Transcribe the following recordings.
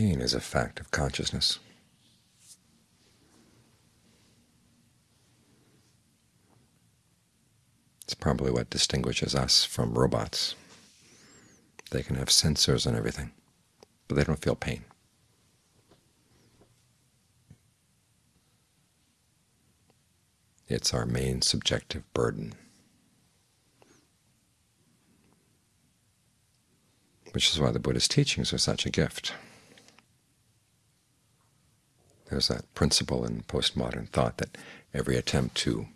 Pain is a fact of consciousness. It's probably what distinguishes us from robots. They can have sensors and everything, but they don't feel pain. It's our main subjective burden, which is why the Buddha's teachings are such a gift. There's that principle in postmodern thought that every attempt to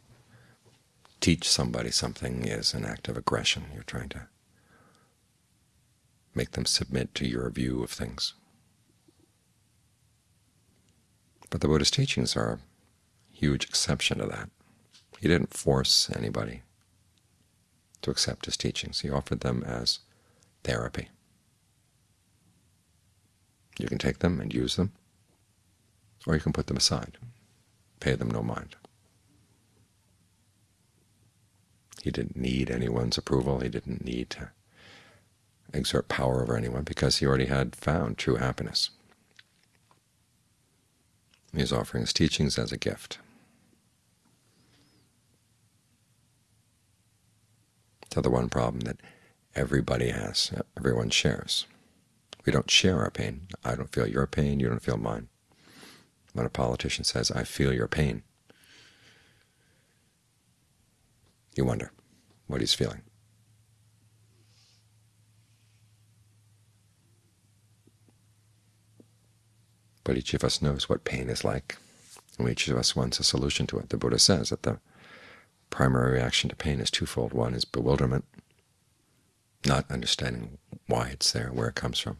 teach somebody something is an act of aggression. You're trying to make them submit to your view of things. But the Buddha's teachings are a huge exception to that. He didn't force anybody to accept his teachings. He offered them as therapy. You can take them and use them, or you can put them aside, pay them no mind. He didn't need anyone's approval. He didn't need to exert power over anyone because he already had found true happiness. He is offering his teachings as a gift. So the one problem that everybody has, everyone shares. We don't share our pain. I don't feel your pain, you don't feel mine. When a politician says, I feel your pain, You wonder what he's feeling. But each of us knows what pain is like, and each of us wants a solution to it. The Buddha says that the primary reaction to pain is twofold. One is bewilderment, not understanding why it's there, where it comes from.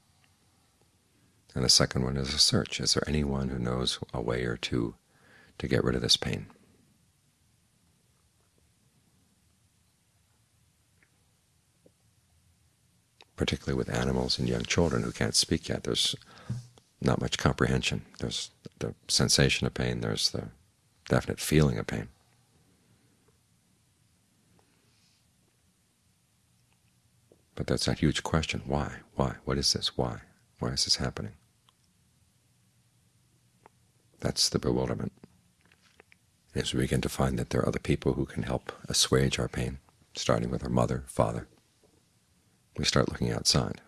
And the second one is a search. Is there anyone who knows a way or two to get rid of this pain? particularly with animals and young children who can't speak yet. There's not much comprehension. There's the sensation of pain. There's the definite feeling of pain. But that's a huge question. Why? Why? What is this? Why? Why is this happening? That's the bewilderment. As we begin to find that there are other people who can help assuage our pain, starting with our mother, father, we start looking outside.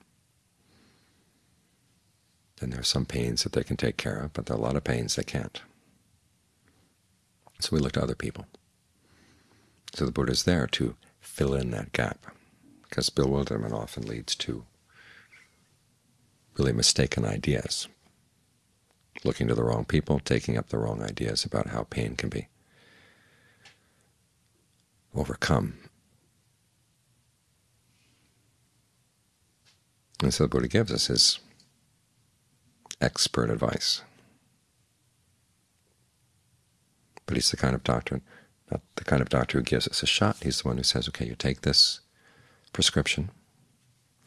And there are some pains that they can take care of, but there are a lot of pains they can't. So we look to other people. So the Buddha is there to fill in that gap, because bewilderment often leads to really mistaken ideas, looking to the wrong people, taking up the wrong ideas about how pain can be overcome And so the Buddha gives us his expert advice. But he's the kind of doctor, not the kind of doctor who gives us a shot. He's the one who says, okay, you take this prescription,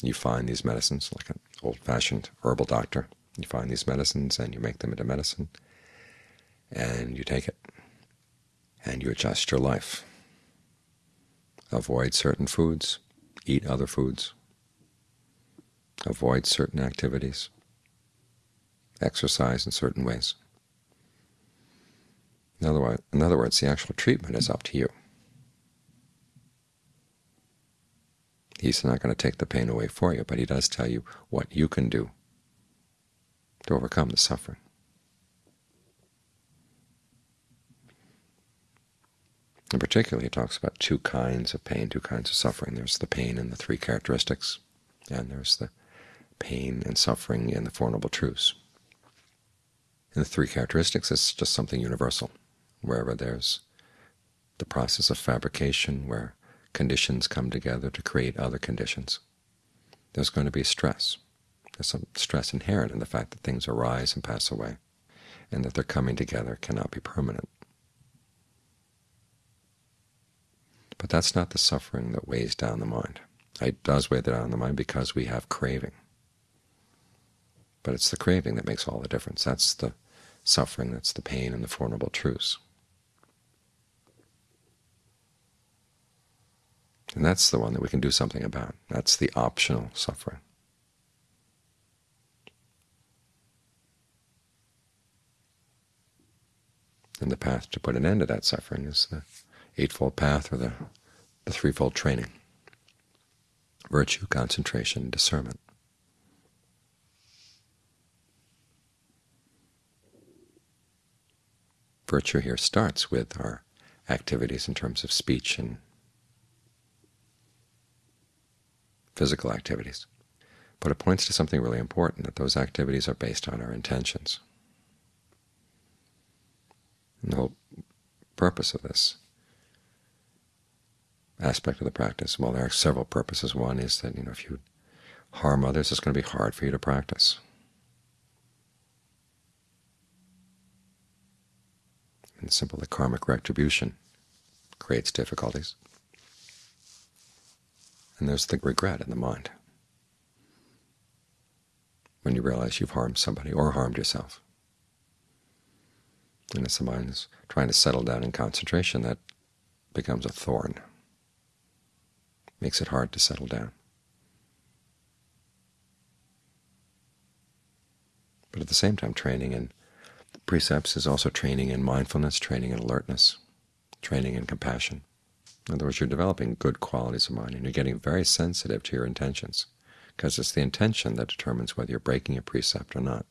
you find these medicines, like an old-fashioned herbal doctor. You find these medicines and you make them into medicine, and you take it, and you adjust your life. Avoid certain foods, eat other foods, avoid certain activities, exercise in certain ways. In other, words, in other words, the actual treatment is up to you. He's not going to take the pain away for you, but he does tell you what you can do to overcome the suffering. In particular, he talks about two kinds of pain, two kinds of suffering. There's the pain in the three characteristics, and there's the pain and suffering in the Four Noble Truths. In the three characteristics, it's just something universal. Wherever there's the process of fabrication, where conditions come together to create other conditions, there's going to be stress. There's some stress inherent in the fact that things arise and pass away, and that their coming together cannot be permanent. But that's not the suffering that weighs down the mind. It does weigh down the mind because we have craving. But it's the craving that makes all the difference. That's the suffering, that's the pain and the Four Noble Truths. And that's the one that we can do something about. That's the optional suffering. And the path to put an end to that suffering is the Eightfold Path or the, the threefold training, virtue, concentration, discernment. Virtue here starts with our activities in terms of speech and physical activities. But it points to something really important, that those activities are based on our intentions. The whole purpose of this aspect of the practice, well, there are several purposes. One is that you know if you harm others, it's going to be hard for you to practice. And simple, the karmic retribution creates difficulties. And there's the regret in the mind when you realize you've harmed somebody or harmed yourself. And as the mind is trying to settle down in concentration, that becomes a thorn. Makes it hard to settle down. But at the same time, training in precepts is also training in mindfulness, training in alertness, training in compassion. In other words, you're developing good qualities of mind, and you're getting very sensitive to your intentions, because it's the intention that determines whether you're breaking a precept or not.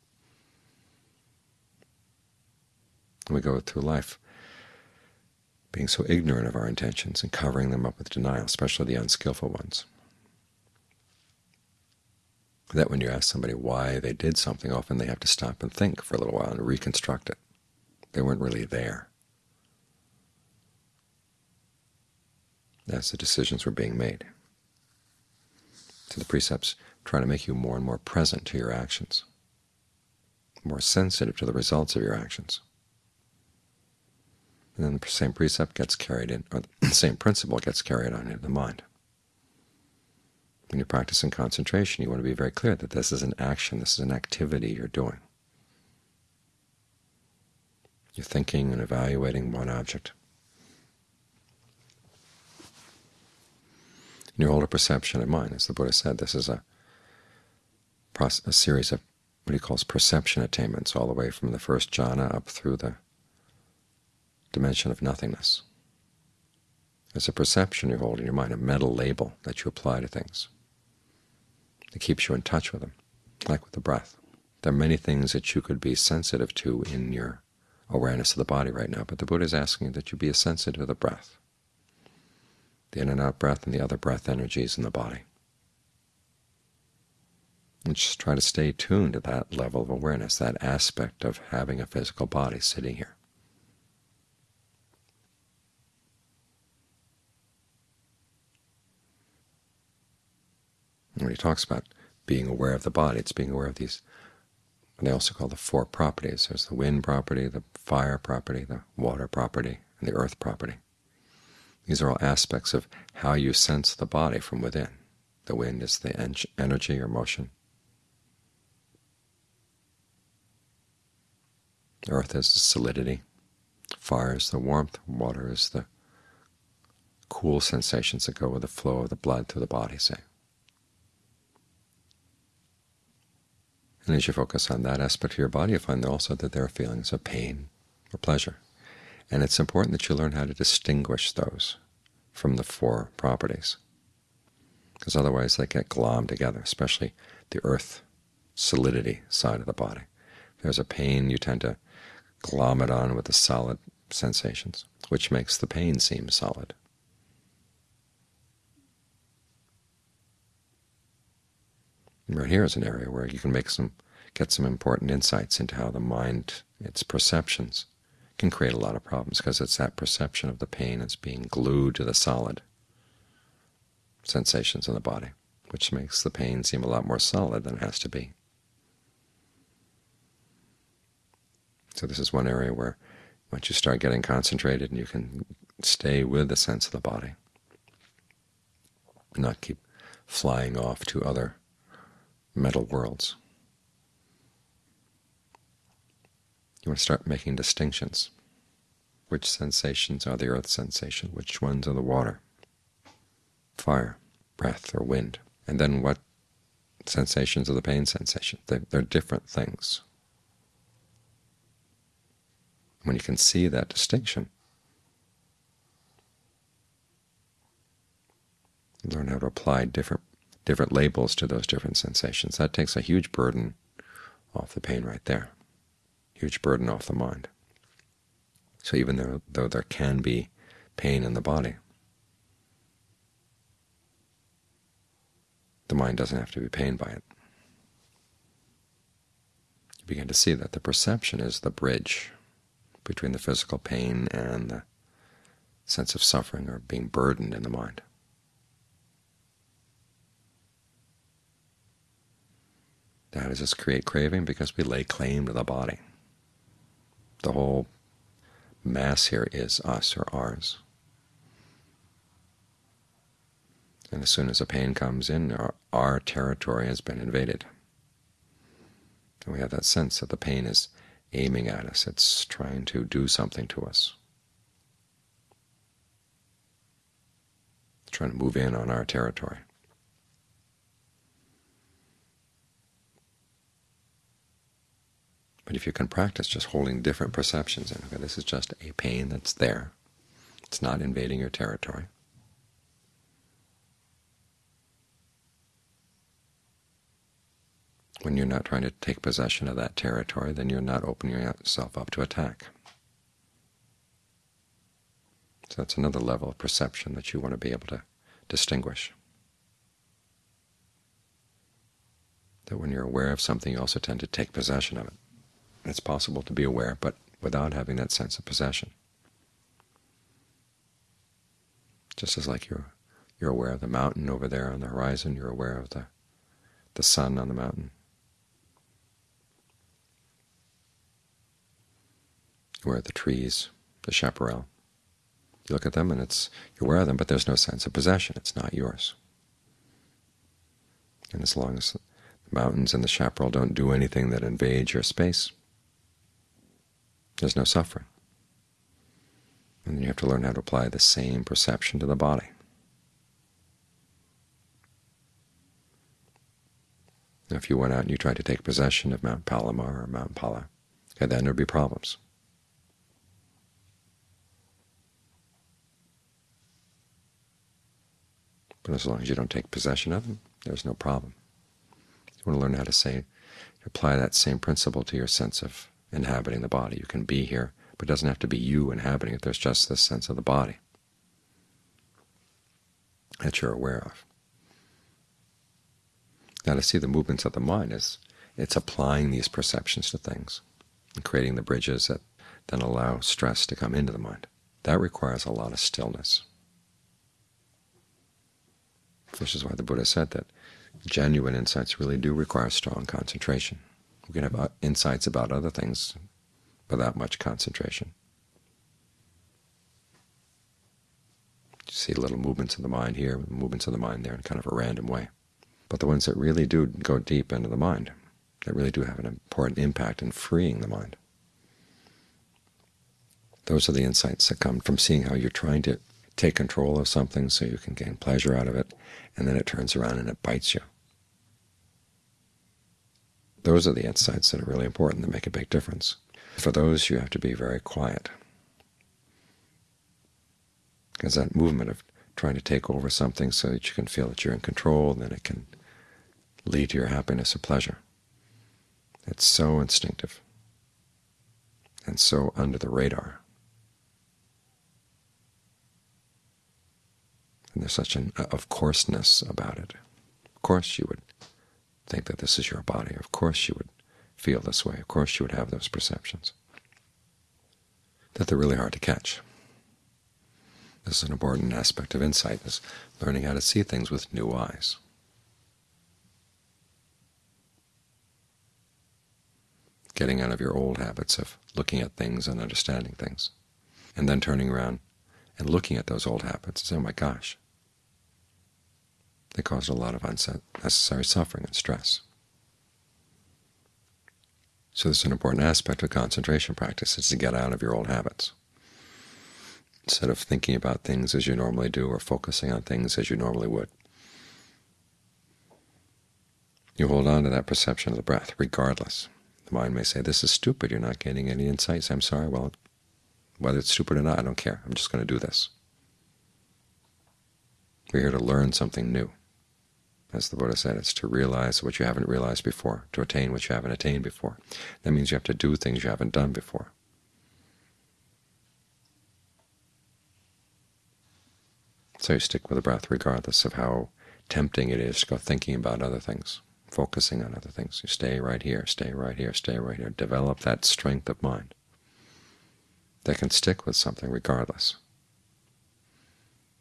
We go through life being so ignorant of our intentions and covering them up with denial, especially the unskillful ones that when you ask somebody why they did something, often they have to stop and think for a little while and reconstruct it. They weren't really there as the decisions were being made. So the precepts try to make you more and more present to your actions, more sensitive to the results of your actions. And then the same precept gets carried in, or the same principle gets carried on into the mind. When you're practicing concentration, you want to be very clear that this is an action, this is an activity you're doing. You're thinking and evaluating one object. And your older perception of mind, as the Buddha said, this is a, process a series of what he calls perception attainments, all the way from the first jhana up through the dimension of nothingness. It's a perception you hold in your mind, a mental label that you apply to things. It keeps you in touch with them, like with the breath. There are many things that you could be sensitive to in your awareness of the body right now, but the Buddha is asking that you be sensitive to the breath, the in and out breath and the other breath energies in the body. And just try to stay tuned to that level of awareness, that aspect of having a physical body sitting here. When he talks about being aware of the body, it's being aware of these, what they also call the four properties. There's the wind property, the fire property, the water property, and the earth property. These are all aspects of how you sense the body from within. The wind is the energy or motion. Earth is the solidity. Fire is the warmth. Water is the cool sensations that go with the flow of the blood through the body, say. And as you focus on that aspect of your body, you find also that there are feelings of pain or pleasure. And it's important that you learn how to distinguish those from the four properties, because otherwise they get glommed together, especially the earth solidity side of the body. If there's a pain, you tend to glom it on with the solid sensations, which makes the pain seem solid. Right here is an area where you can make some, get some important insights into how the mind, its perceptions, can create a lot of problems, because it's that perception of the pain as being glued to the solid sensations in the body, which makes the pain seem a lot more solid than it has to be. So this is one area where once you start getting concentrated and you can stay with the sense of the body, not keep flying off to other mental worlds. You want to start making distinctions. Which sensations are the earth sensation? Which ones are the water, fire, breath, or wind? And then what sensations are the pain sensation? They're, they're different things. When you can see that distinction, learn how to apply different different labels to those different sensations. That takes a huge burden off the pain right there, huge burden off the mind. So even though, though there can be pain in the body, the mind doesn't have to be pained by it. You begin to see that the perception is the bridge between the physical pain and the sense of suffering or being burdened in the mind. How does this create craving? Because we lay claim to the body. The whole mass here is us or ours. And as soon as a pain comes in, our, our territory has been invaded. And we have that sense that the pain is aiming at us. It's trying to do something to us. It's trying to move in on our territory. But if you can practice just holding different perceptions, and okay, this is just a pain that's there. It's not invading your territory. When you're not trying to take possession of that territory, then you're not opening yourself up to attack. So that's another level of perception that you want to be able to distinguish. That when you're aware of something, you also tend to take possession of it. It's possible to be aware, but without having that sense of possession. Just as like you're you're aware of the mountain over there on the horizon, you're aware of the the sun on the mountain. Of the trees, the chaparral. You look at them and it's you're aware of them, but there's no sense of possession. It's not yours. And as long as the mountains and the chaparral don't do anything that invades your space, there's no suffering. And then you have to learn how to apply the same perception to the body. Now, if you went out and you tried to take possession of Mount Palomar or Mount Pala, okay, then there would be problems. But as long as you don't take possession of them, there's no problem. You want to learn how to say, apply that same principle to your sense of inhabiting the body. You can be here, but it doesn't have to be you inhabiting it. There's just this sense of the body that you're aware of. Now to see the movements of the mind is it's applying these perceptions to things and creating the bridges that then allow stress to come into the mind. That requires a lot of stillness. This is why the Buddha said that genuine insights really do require strong concentration. We can have uh, insights about other things without much concentration. You see little movements of the mind here, movements of the mind there in kind of a random way. But the ones that really do go deep into the mind, that really do have an important impact in freeing the mind, those are the insights that come from seeing how you're trying to take control of something so you can gain pleasure out of it, and then it turns around and it bites you. Those are the insights that are really important, that make a big difference. For those, you have to be very quiet, because that movement of trying to take over something so that you can feel that you're in control, then it can lead to your happiness or pleasure. It's so instinctive and so under the radar. And there's such an uh, of courseness about it. Of course you would think that this is your body. Of course you would feel this way. Of course you would have those perceptions. That they're really hard to catch. This is an important aspect of insight, is learning how to see things with new eyes. Getting out of your old habits of looking at things and understanding things, and then turning around and looking at those old habits and saying, oh my gosh, they caused a lot of unnecessary suffering and stress. So this is an important aspect of concentration practice, is to get out of your old habits. Instead of thinking about things as you normally do or focusing on things as you normally would. You hold on to that perception of the breath regardless. The mind may say, this is stupid, you're not getting any insights. I'm sorry, well, Whether it's stupid or not, I don't care. I'm just going to do this. We're here to learn something new. As the Buddha said, it's to realize what you haven't realized before, to attain what you haven't attained before. That means you have to do things you haven't done before. So you stick with the breath regardless of how tempting it is to go thinking about other things, focusing on other things. You stay right here, stay right here, stay right here. Develop that strength of mind that can stick with something regardless.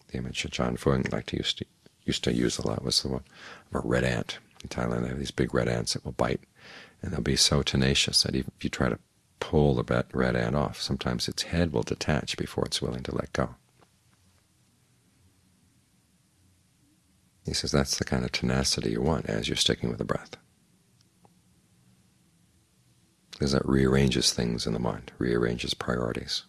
The image that Ajaan Fuang liked to use to used to use a lot was the one of a red ant. In Thailand they have these big red ants that will bite, and they'll be so tenacious that even if you try to pull the red ant off, sometimes its head will detach before it's willing to let go. He says that's the kind of tenacity you want as you're sticking with the breath. Because that rearranges things in the mind, rearranges priorities.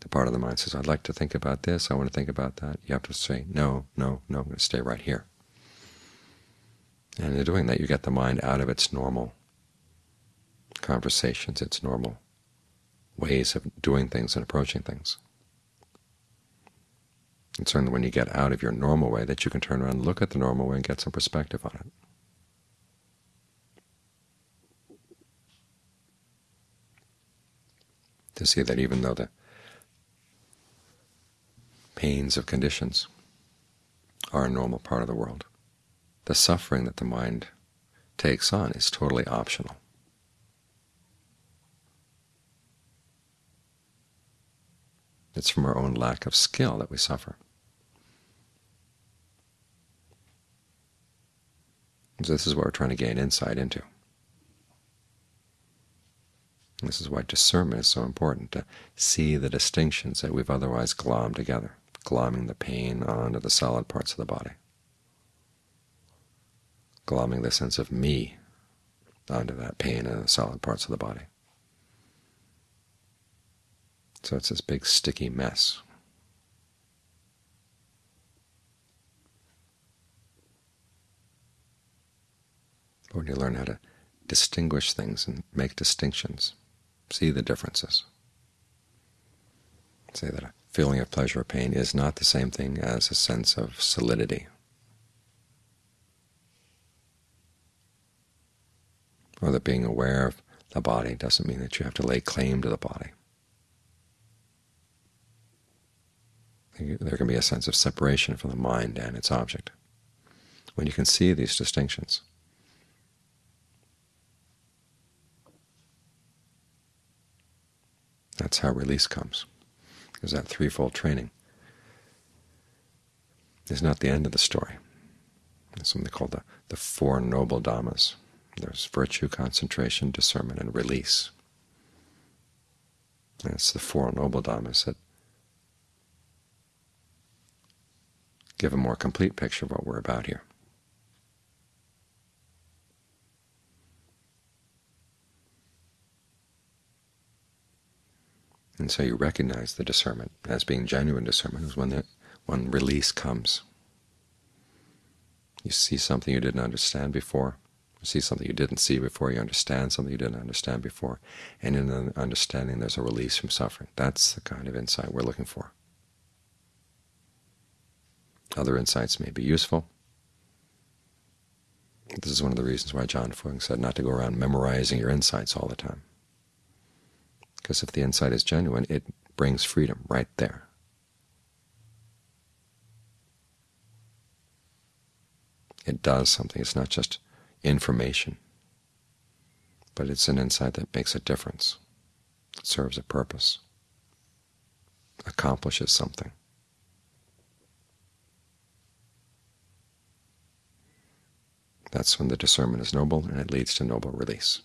The part of the mind says, I'd like to think about this, I want to think about that. You have to say, no, no, no, I'm going to stay right here. And in doing that, you get the mind out of its normal conversations, its normal ways of doing things and approaching things. It's only when you get out of your normal way that you can turn around and look at the normal way and get some perspective on it. To see that even though the pains of conditions are a normal part of the world, the suffering that the mind takes on is totally optional. It's from our own lack of skill that we suffer. So this is what we're trying to gain insight into. This is why discernment is so important, to see the distinctions that we've otherwise glommed together, glomming the pain onto the solid parts of the body, glomming the sense of me onto that pain and the solid parts of the body. So it's this big sticky mess. But when you learn how to distinguish things and make distinctions, see the differences, say that feeling of pleasure or pain is not the same thing as a sense of solidity. Or that being aware of the body doesn't mean that you have to lay claim to the body. There can be a sense of separation from the mind and its object. When you can see these distinctions, That's how release comes, because that threefold training is not the end of the story. It's something called the, the Four Noble Dhammas. There's virtue, concentration, discernment, and release. And it's the Four Noble Dhammas that give a more complete picture of what we're about here. And so you recognize the discernment as being genuine discernment is when, the, when release comes. You see something you didn't understand before, you see something you didn't see before, you understand something you didn't understand before, and in the understanding there's a release from suffering. That's the kind of insight we're looking for. Other insights may be useful. This is one of the reasons why Ajaan Fuang said not to go around memorizing your insights all the time. Because if the insight is genuine, it brings freedom right there. It does something. It's not just information, but it's an insight that makes a difference, it serves a purpose, accomplishes something. That's when the discernment is noble and it leads to noble release.